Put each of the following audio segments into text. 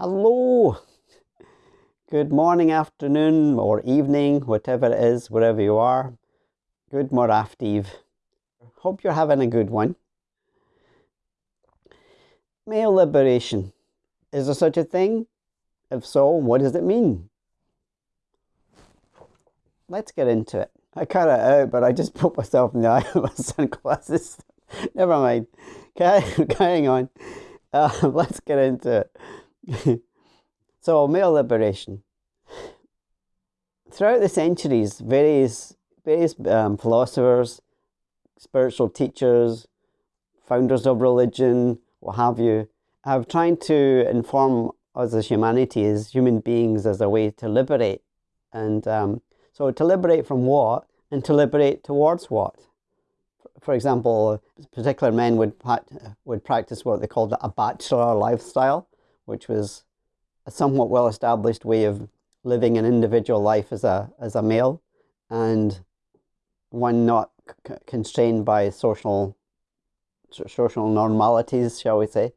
Hello. Good morning, afternoon, or evening, whatever it is, wherever you are. Good morning, Hope you're having a good one. Male liberation. Is there such a thing? If so, what does it mean? Let's get into it. I cut it out, but I just put myself in the eye with my sunglasses. Never mind. Okay, carrying on. Uh, let's get into it. so, male liberation. Throughout the centuries, various, various um, philosophers, spiritual teachers, founders of religion, what have you, have tried to inform us as humanity, as human beings, as a way to liberate. And um, so, to liberate from what and to liberate towards what? For example, particular men would, would practice what they called a bachelor lifestyle which was a somewhat well established way of living an individual life as a, as a male and one not constrained by social social normalities, shall we say.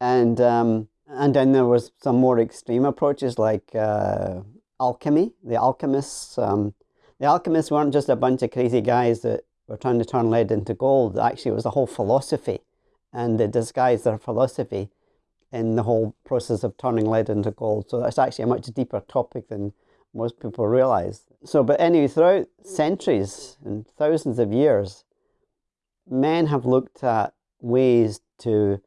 And, um, and then there was some more extreme approaches like uh, alchemy, the alchemists. Um, the alchemists weren't just a bunch of crazy guys that were trying to turn lead into gold. Actually, it was a whole philosophy. And they disguised their philosophy in the whole process of turning lead into gold. So that's actually a much deeper topic than most people realize. So, but anyway, throughout centuries and thousands of years, men have looked at ways to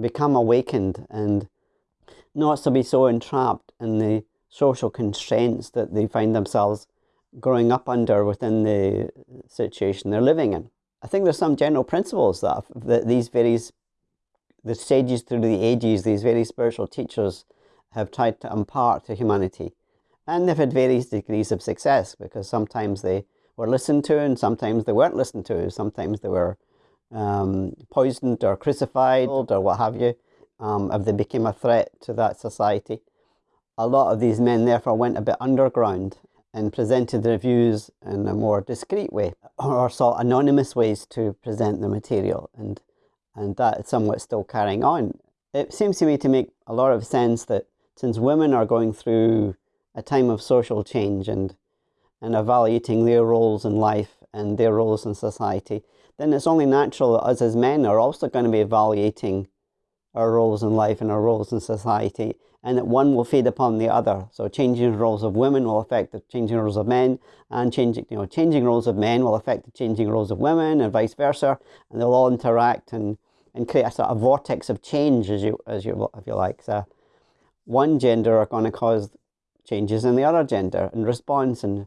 become awakened and not to be so entrapped in the social constraints that they find themselves growing up under within the situation they're living in. I think there's some general principles that, that these various the stages through the ages these very spiritual teachers have tried to impart to humanity. And they've had various degrees of success because sometimes they were listened to and sometimes they weren't listened to. Sometimes they were um, poisoned or crucified or what have you um, if they became a threat to that society. A lot of these men therefore went a bit underground and presented their views in a more discreet way or sought anonymous ways to present the material. And and that is somewhat still carrying on. It seems to me to make a lot of sense that since women are going through a time of social change and, and evaluating their roles in life and their roles in society, then it's only natural that us as men are also going to be evaluating our roles in life and our roles in society, and that one will feed upon the other. So changing roles of women will affect the changing roles of men, and changing you know changing roles of men will affect the changing roles of women, and vice versa, and they'll all interact and and create a sort of vortex of change, as you, as you, if you like. So one gender are going to cause changes in the other gender in response. And,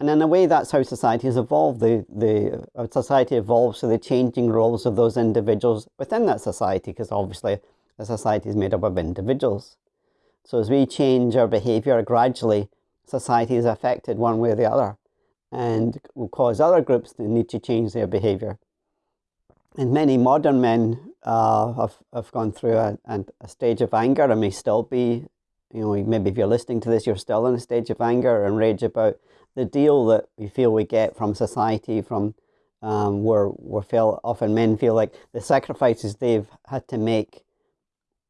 and in a way, that's how society has evolved. The, the uh, society evolves to the changing roles of those individuals within that society, because obviously the society is made up of individuals. So as we change our behaviour gradually, society is affected one way or the other and will cause other groups to need to change their behaviour and many modern men uh, have, have gone through a, a stage of anger and may still be, you know, maybe if you're listening to this, you're still in a stage of anger and rage about the deal that we feel we get from society, from um, where we feel often men feel like the sacrifices they've had to make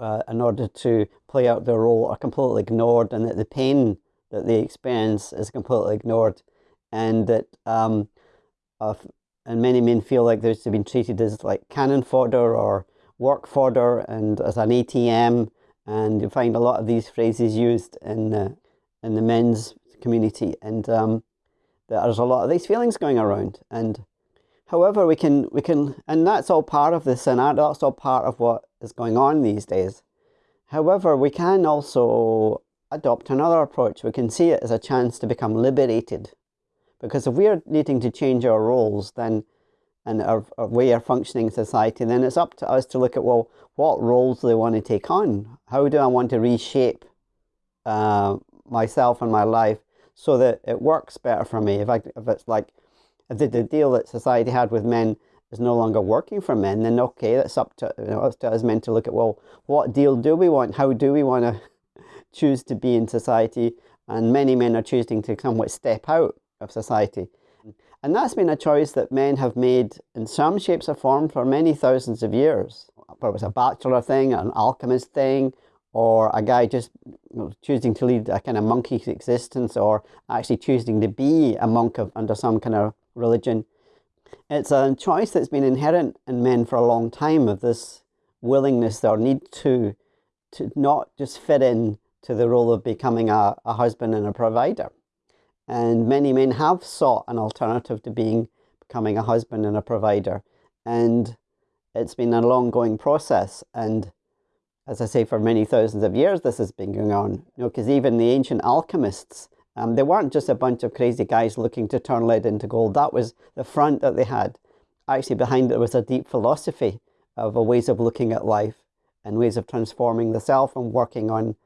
uh, in order to play out their role are completely ignored, and that the pain that they experience is completely ignored, and that um, and many men feel like they've been treated as like cannon fodder or work fodder and as an ATM and you find a lot of these phrases used in the, in the men's community. And um, there's a lot of these feelings going around. And however we can we can and that's all part of the scenario that's all part of what is going on these days. However we can also adopt another approach. We can see it as a chance to become liberated because if we're needing to change our roles, then and our, our way of functioning in society, then it's up to us to look at well, what roles do they want to take on? How do I want to reshape uh, myself and my life so that it works better for me? If I, if it's like if the, the deal that society had with men is no longer working for men, then okay, that's up to, you know, up to us men to look at well, what deal do we want? How do we want to choose to be in society? And many men are choosing to somewhat step out of society. And that's been a choice that men have made in some shapes or form for many thousands of years. Whether it was a bachelor thing, an alchemist thing, or a guy just you know, choosing to lead a kind of monkey existence, or actually choosing to be a monk of, under some kind of religion. It's a choice that's been inherent in men for a long time of this willingness or need to to not just fit in to the role of becoming a, a husband and a provider. And many men have sought an alternative to being becoming a husband and a provider. And it's been an ongoing process. And as I say, for many thousands of years, this has been going on. You know, because even the ancient alchemists, um, they weren't just a bunch of crazy guys looking to turn lead into gold. That was the front that they had. Actually, behind it was a deep philosophy of ways of looking at life and ways of transforming the self and working on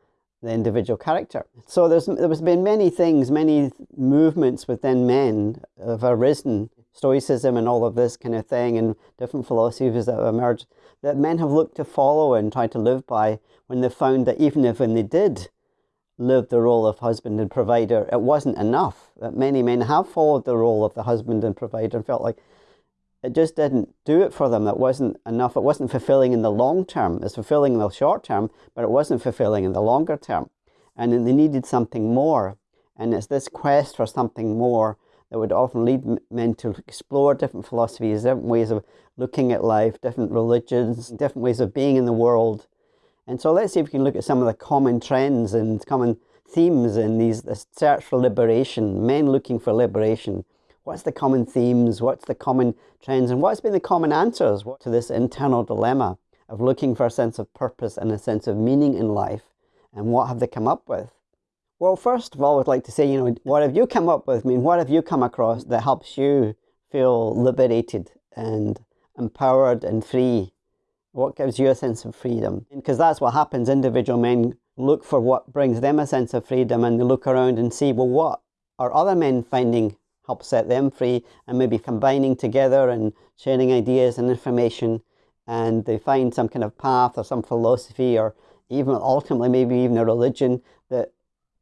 the individual character. So there's there's been many things, many movements within men have arisen, Stoicism and all of this kind of thing, and different philosophies that have emerged that men have looked to follow and try to live by when they found that even if when they did live the role of husband and provider, it wasn't enough. That many men have followed the role of the husband and provider and felt like it just didn't do it for them. It wasn't enough. It wasn't fulfilling in the long term. It's fulfilling in the short term, but it wasn't fulfilling in the longer term. And they needed something more. And it's this quest for something more that would often lead men to explore different philosophies, different ways of looking at life, different religions, different ways of being in the world. And so let's see if we can look at some of the common trends and common themes in these this search for liberation, men looking for liberation. What's the common themes? What's the common trends? And what's been the common answers to this internal dilemma of looking for a sense of purpose and a sense of meaning in life? And what have they come up with? Well, first of all, I'd like to say, you know, what have you come up with? I mean, what have you come across that helps you feel liberated and empowered and free? What gives you a sense of freedom? Because that's what happens. Individual men look for what brings them a sense of freedom and they look around and see, well, what are other men finding help set them free and maybe combining together and sharing ideas and information and they find some kind of path or some philosophy or even ultimately maybe even a religion that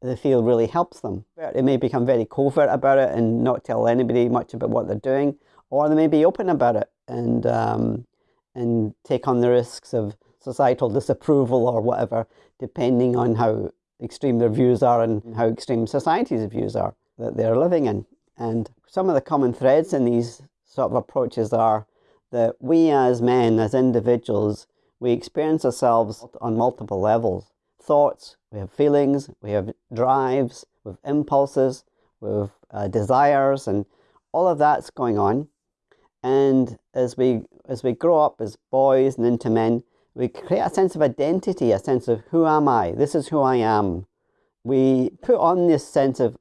they feel really helps them. They may become very covert about it and not tell anybody much about what they're doing, or they may be open about it and um, and take on the risks of societal disapproval or whatever, depending on how extreme their views are and how extreme society's views are that they're living in. And some of the common threads in these sort of approaches are that we as men, as individuals, we experience ourselves on multiple levels thoughts, we have feelings, we have drives, we have impulses, we have uh, desires, and all of that's going on. And as we as we grow up as boys and into men, we create a sense of identity, a sense of who am I? This is who I am. We put on this sense of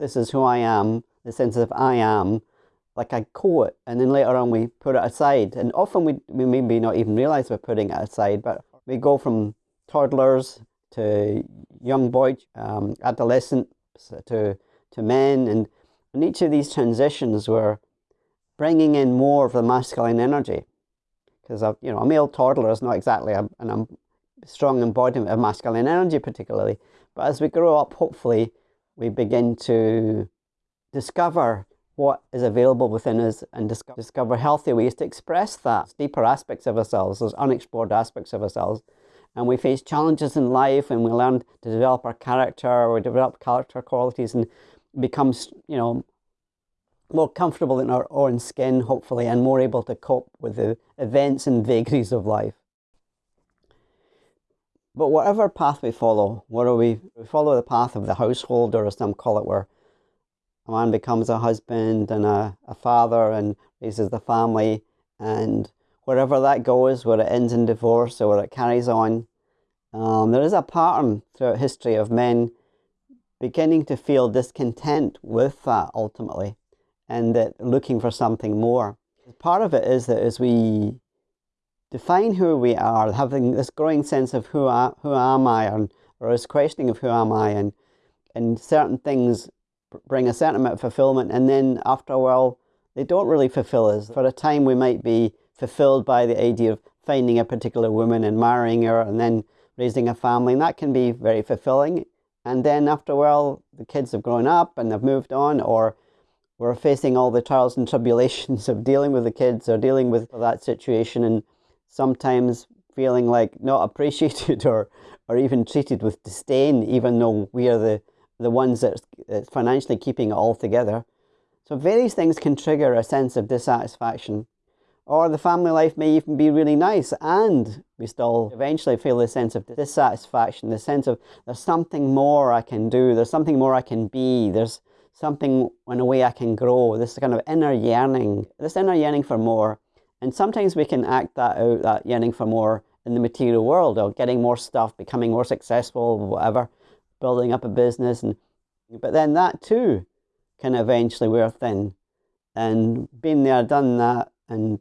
this is who I am, the sense of I am, like a coat, and then later on we put it aside. And often we, we maybe not even realize we're putting it aside, but we go from toddlers to young boys, um, adolescents, to, to men. And in each of these transitions, we're bringing in more of the masculine energy. Because you know, a male toddler is not exactly a, an, a strong embodiment of masculine energy, particularly. But as we grow up, hopefully, we begin to discover what is available within us and discover healthy ways to express that deeper aspects of ourselves, those unexplored aspects of ourselves, and we face challenges in life and we learn to develop our character or develop character qualities and become, you know, more comfortable in our own skin, hopefully, and more able to cope with the events and vagaries of life. But whatever path we follow, whether we, follow the path of the household, or as some call it, where a man becomes a husband and a, a father and raises the family and wherever that goes, whether it ends in divorce or whether it carries on, um, there is a pattern throughout history of men beginning to feel discontent with that ultimately and that looking for something more. Part of it is that as we define who we are, having this growing sense of who, I, who am I, and, or this questioning of who am I, and, and certain things bring a certain amount of fulfillment, and then after a while, they don't really fulfill us. For a time, we might be fulfilled by the idea of finding a particular woman and marrying her and then raising a family. And that can be very fulfilling. And then after a while, the kids have grown up and they've moved on, or we're facing all the trials and tribulations of dealing with the kids or dealing with that situation and sometimes feeling like not appreciated or or even treated with disdain, even though we are the, the ones that's financially keeping it all together. So various things can trigger a sense of dissatisfaction. Or the family life may even be really nice and we still eventually feel a sense of dissatisfaction, the sense of there's something more I can do, there's something more I can be, there's something in a way I can grow, this kind of inner yearning, this inner yearning for more. And sometimes we can act that out, that yearning for more in the material world or getting more stuff, becoming more successful, whatever, building up a business. And, but then that too can eventually wear thin. And being there, done that, and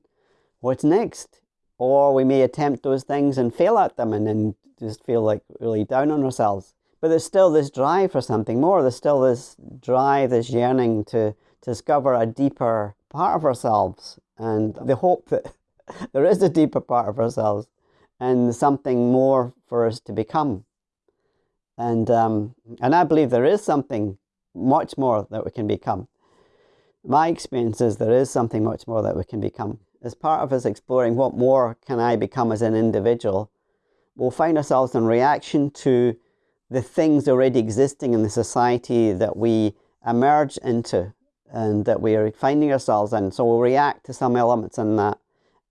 what's next? Or we may attempt those things and fail at them and then just feel like really down on ourselves. But there's still this drive for something more. There's still this drive, this yearning to, to discover a deeper part of ourselves and the hope that there is a deeper part of ourselves and something more for us to become. And, um, and I believe there is something much more that we can become. My experience is there is something much more that we can become. As part of us exploring what more can I become as an individual, we'll find ourselves in reaction to the things already existing in the society that we emerge into and that we are finding ourselves in. So we'll react to some elements in that.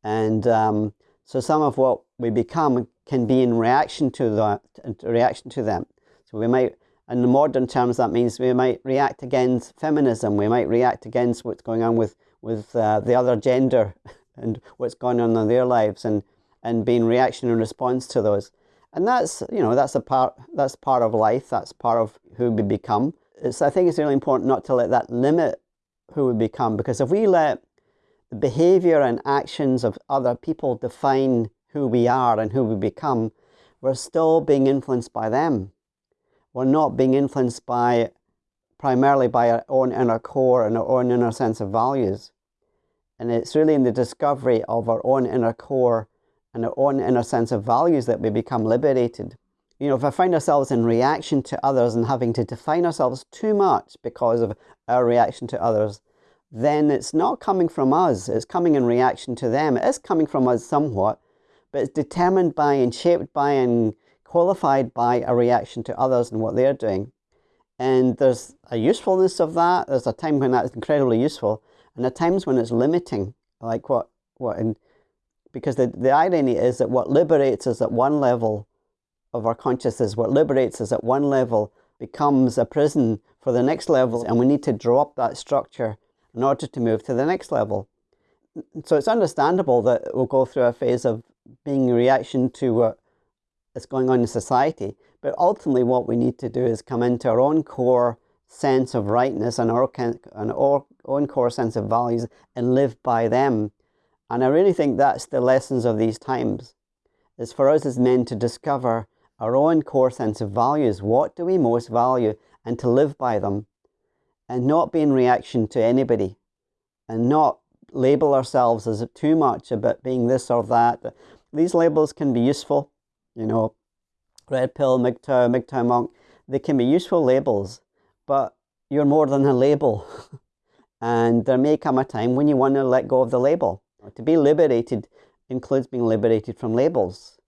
And um, so some of what we become can be in reaction to that, reaction to them. So we might, in the modern terms, that means we might react against feminism. We might react against what's going on with with uh, the other gender and what's going on in their lives, and and being reaction and response to those. And that's you know that's a part that's part of life. That's part of who we become. It's i think it's really important not to let that limit who we become because if we let the behavior and actions of other people define who we are and who we become we're still being influenced by them we're not being influenced by primarily by our own inner core and our own inner sense of values and it's really in the discovery of our own inner core and our own inner sense of values that we become liberated. You know, if I find ourselves in reaction to others and having to define ourselves too much because of our reaction to others, then it's not coming from us, it's coming in reaction to them. It is coming from us somewhat, but it's determined by and shaped by and qualified by a reaction to others and what they're doing. And there's a usefulness of that. There's a time when that's incredibly useful, and at times when it's limiting, like what what and because the, the irony is that what liberates us at one level of our consciousness, what liberates us at one level becomes a prison for the next level, and we need to drop that structure in order to move to the next level. So it's understandable that we'll go through a phase of being a reaction to what is going on in society, but ultimately what we need to do is come into our own core sense of rightness and our, and our own core sense of values and live by them and I really think that's the lessons of these times, is for us as men to discover our own core sense of values. What do we most value? And to live by them. And not be in reaction to anybody. And not label ourselves as too much about being this or that. These labels can be useful. You know, red pill, MGTOW, MGTOW monk. They can be useful labels. But you're more than a label. and there may come a time when you want to let go of the label to be liberated includes being liberated from labels.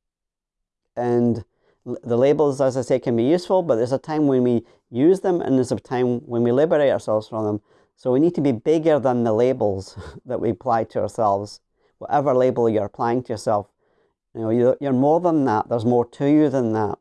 And the labels, as I say, can be useful, but there's a time when we use them and there's a time when we liberate ourselves from them. So we need to be bigger than the labels that we apply to ourselves. Whatever label you're applying to yourself, you know, you're more than that. There's more to you than that.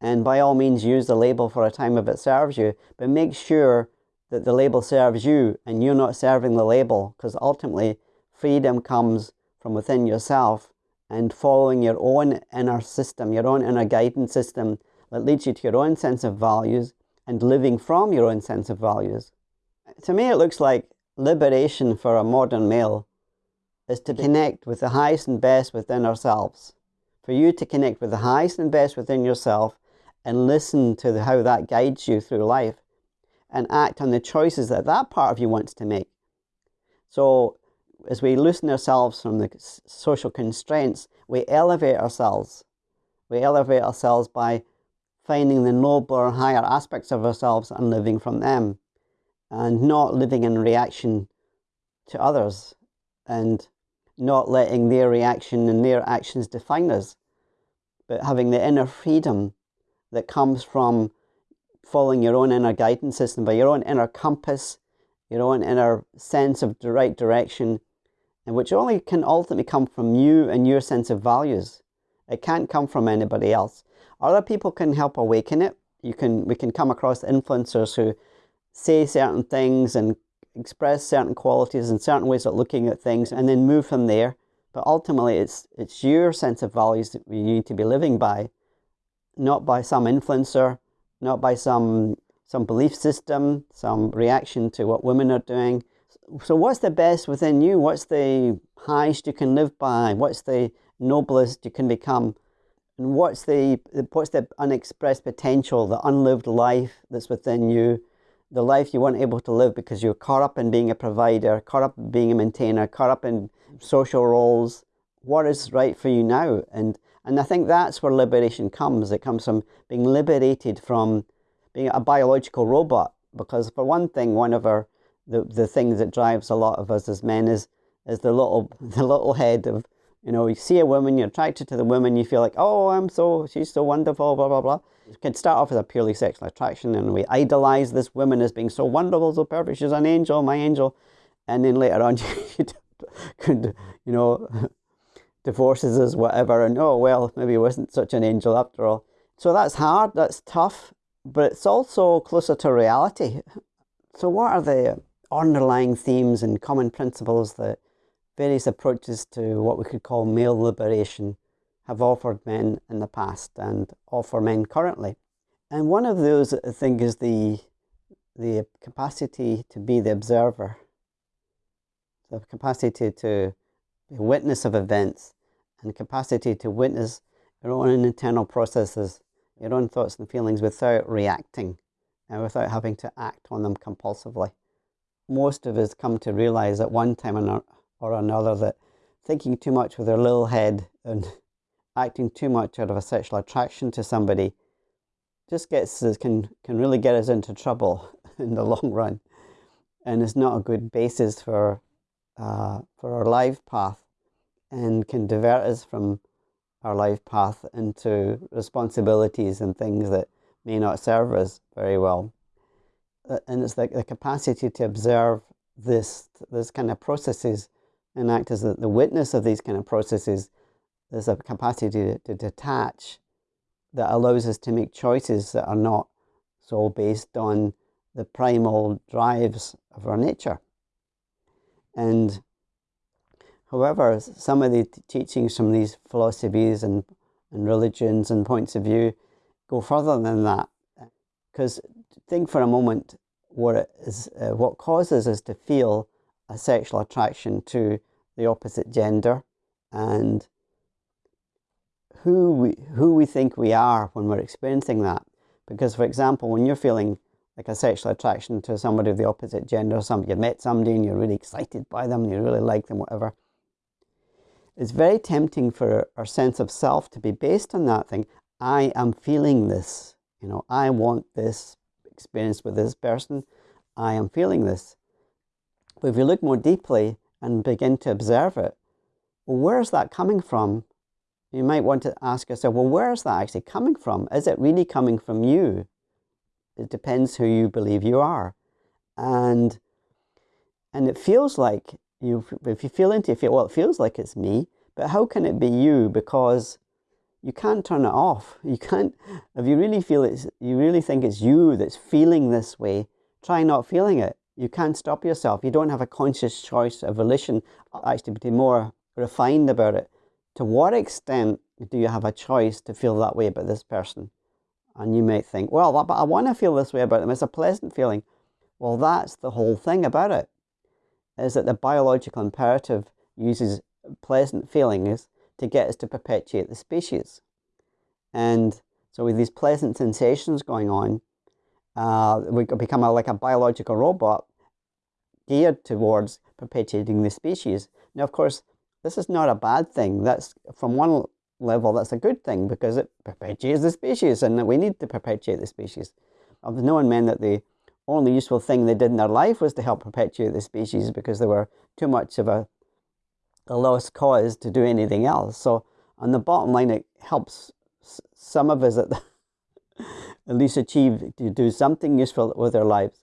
And by all means, use the label for a time if it serves you, but make sure that the label serves you and you're not serving the label, because ultimately freedom comes from within yourself and following your own inner system, your own inner guidance system that leads you to your own sense of values and living from your own sense of values. To me, it looks like liberation for a modern male is to connect with the highest and best within ourselves. For you to connect with the highest and best within yourself and listen to the, how that guides you through life and act on the choices that that part of you wants to make. So as we loosen ourselves from the social constraints, we elevate ourselves. We elevate ourselves by finding the nobler higher aspects of ourselves and living from them, and not living in reaction to others, and not letting their reaction and their actions define us, but having the inner freedom that comes from following your own inner guidance system, by your own inner compass, your own inner sense of the right direction, and which only can ultimately come from you and your sense of values. It can't come from anybody else. Other people can help awaken it. You can we can come across influencers who say certain things and express certain qualities and certain ways of looking at things and then move from there. But ultimately it's it's your sense of values that you need to be living by, not by some influencer, not by some some belief system, some reaction to what women are doing. So what's the best within you? What's the highest you can live by? What's the noblest you can become? And what's the what's the unexpressed potential, the unlived life that's within you, the life you weren't able to live because you're caught up in being a provider, caught up in being a maintainer, caught up in social roles. What is right for you now? And and I think that's where liberation comes. It comes from being liberated from being a biological robot. Because for one thing, one of our the, the things that drives a lot of us as men is is the little the little head of you know, you see a woman, you're attracted to the woman, you feel like, oh, I'm so, she's so wonderful, blah, blah, blah. Can start off as a purely sexual attraction and we idolize this woman as being so wonderful, so perfect, she's an angel, my angel. And then later on, you could, you know, divorces us, whatever, and oh, well, maybe he wasn't such an angel after all. So that's hard, that's tough, but it's also closer to reality. So, what are the underlying themes and common principles that various approaches to what we could call male liberation have offered men in the past and offer men currently. And one of those, I think, is the, the capacity to be the observer, the capacity to be witness of events, and capacity to witness your own internal processes, your own thoughts and feelings without reacting and without having to act on them compulsively. Most of us come to realize at one time or another that thinking too much with their little head and acting too much out of a sexual attraction to somebody just gets us can can really get us into trouble in the long run. And it's not a good basis for uh, for our life path and can divert us from our life path into responsibilities and things that may not serve us very well. Uh, and it's like the capacity to observe this this kind of processes and act as the, the witness of these kind of processes, there's a capacity to, to detach that allows us to make choices that are not so based on the primal drives of our nature. And however, some of the teachings from these philosophies and, and religions and points of view go further than that. Because think for a moment what it is, uh, what causes us to feel a sexual attraction to the opposite gender and who we, who we think we are when we're experiencing that. Because, for example, when you're feeling like a sexual attraction to somebody of the opposite gender, some you met somebody and you're really excited by them, you really like them, whatever. It's very tempting for our sense of self to be based on that thing. I am feeling this, you know, I want this experience with this person. I am feeling this. But if you look more deeply and begin to observe it, well, where is that coming from? You might want to ask yourself, well, where is that actually coming from? Is it really coming from you? It depends who you believe you are. And and it feels like you if you feel into it, well, it feels like it's me, but how can it be you? Because you can't turn it off. You can't if you really feel it's you really think it's you that's feeling this way, try not feeling it. You can't stop yourself. You don't have a conscious choice, a volition, actually, to be more refined about it. To what extent do you have a choice to feel that way about this person? And you might think, well, but I want to feel this way about them. It's a pleasant feeling. Well, that's the whole thing about it, is that the biological imperative uses pleasant feelings to get us to perpetuate the species. And so with these pleasant sensations going on, uh, we become a, like a biological robot geared towards perpetuating the species. Now, of course, this is not a bad thing. That's from one level, that's a good thing because it perpetuates the species, and we need to perpetuate the species. I've known men that the only useful thing they did in their life was to help perpetuate the species because they were too much of a, a lost cause to do anything else. So, on the bottom line, it helps some of us at, at least achieve to do something useful with our lives.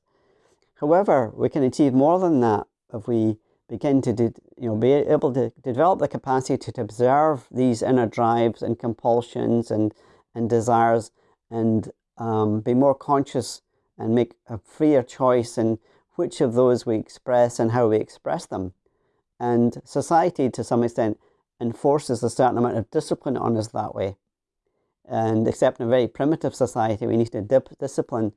However, we can achieve more than that if we begin to you know be able to develop the capacity to observe these inner drives and compulsions and and desires and um, be more conscious and make a freer choice in which of those we express and how we express them. And society, to some extent, enforces a certain amount of discipline on us that way. And except in a very primitive society, we need to dip, discipline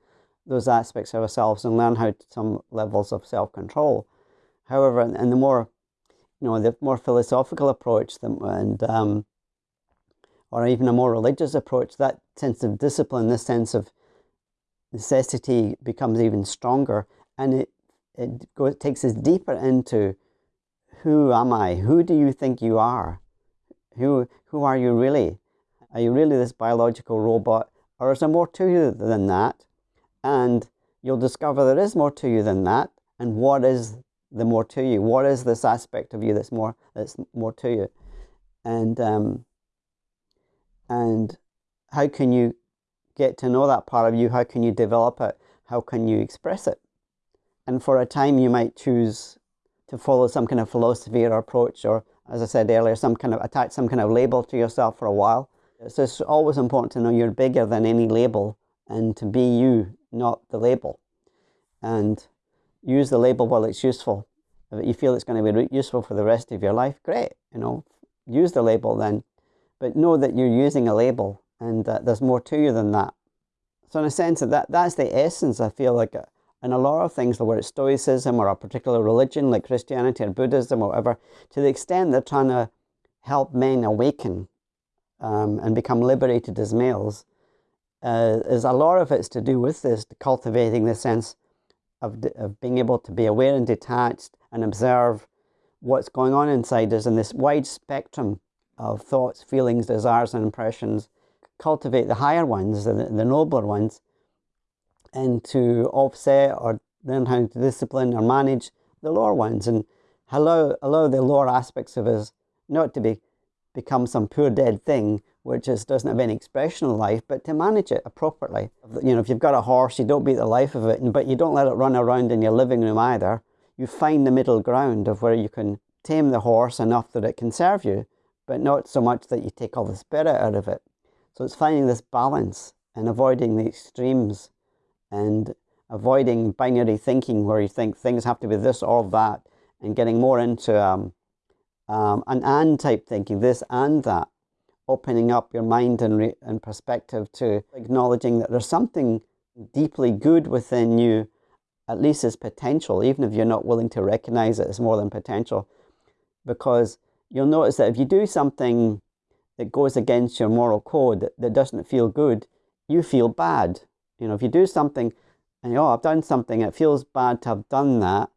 those aspects of ourselves and learn how to some levels of self-control. However, and the more, you know, the more philosophical approach, and um, or even a more religious approach, that sense of discipline, this sense of necessity becomes even stronger, and it it goes, takes us deeper into who am I? Who do you think you are? Who who are you really? Are you really this biological robot, or is there more to you than that? And you'll discover there is more to you than that. And what is the more to you? What is this aspect of you that's more that's more to you? And um, and how can you get to know that part of you? How can you develop it? How can you express it? And for a time, you might choose to follow some kind of philosophy or approach, or as I said earlier, some kind of attach some kind of label to yourself for a while. So it's always important to know you're bigger than any label and to be you, not the label. And use the label while it's useful. If you feel it's going to be useful for the rest of your life, great. You know, use the label then. But know that you're using a label and uh, there's more to you than that. So in a sense, that that's the essence, I feel like, uh, in a lot of things, whether it's Stoicism or a particular religion like Christianity or Buddhism or whatever, to the extent they're trying to help men awaken um, and become liberated as males, uh, is a lot of it's to do with this, cultivating the sense of, of being able to be aware and detached and observe what's going on inside us in this wide spectrum of thoughts, feelings, desires, and impressions. Cultivate the higher ones, the, the nobler ones, and to offset or learn how to discipline or manage the lower ones and allow, allow the lower aspects of us not to be become some poor dead thing which just doesn't have any expression in life, but to manage it appropriately. You know, if you've got a horse, you don't beat the life of it, but you don't let it run around in your living room either. You find the middle ground of where you can tame the horse enough that it can serve you, but not so much that you take all the spirit out of it. So it's finding this balance and avoiding the extremes and avoiding binary thinking where you think things have to be this or that and getting more into um, um, an and type thinking, this and that, opening up your mind and, and perspective to acknowledging that there's something deeply good within you, at least as potential, even if you're not willing to recognize it as more than potential. Because you'll notice that if you do something that goes against your moral code that, that doesn't feel good, you feel bad. You know, if you do something and, oh, I've done something, it feels bad to have done that,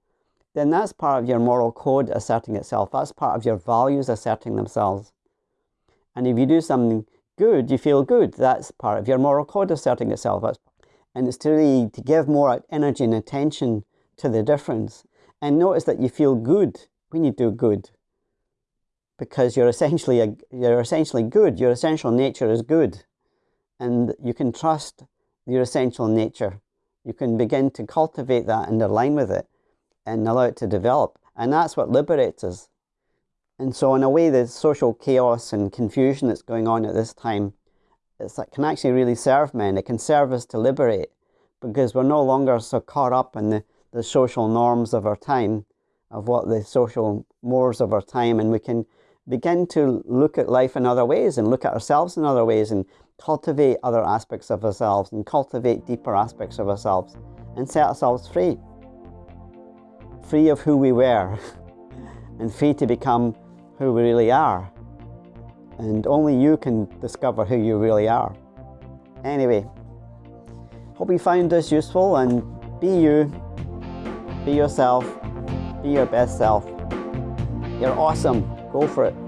then that's part of your moral code asserting itself. That's part of your values asserting themselves. And if you do something good, you feel good. That's part of your moral code asserting itself. And it's to really to give more energy and attention to the difference. And notice that you feel good when you do good. Because you're essentially a, you're essentially good. Your essential nature is good. And you can trust your essential nature. You can begin to cultivate that and align with it and allow it to develop. And that's what liberates us. And so in a way, the social chaos and confusion that's going on at this time, it's that can actually really serve men. It can serve us to liberate because we're no longer so caught up in the, the social norms of our time, of what the social mores of our time, and we can begin to look at life in other ways and look at ourselves in other ways and cultivate other aspects of ourselves and cultivate deeper aspects of ourselves and set ourselves free. Free of who we were and free to become who we really are. And only you can discover who you really are. Anyway, hope you found this useful and be you, be yourself, be your best self. You're awesome. Go for it.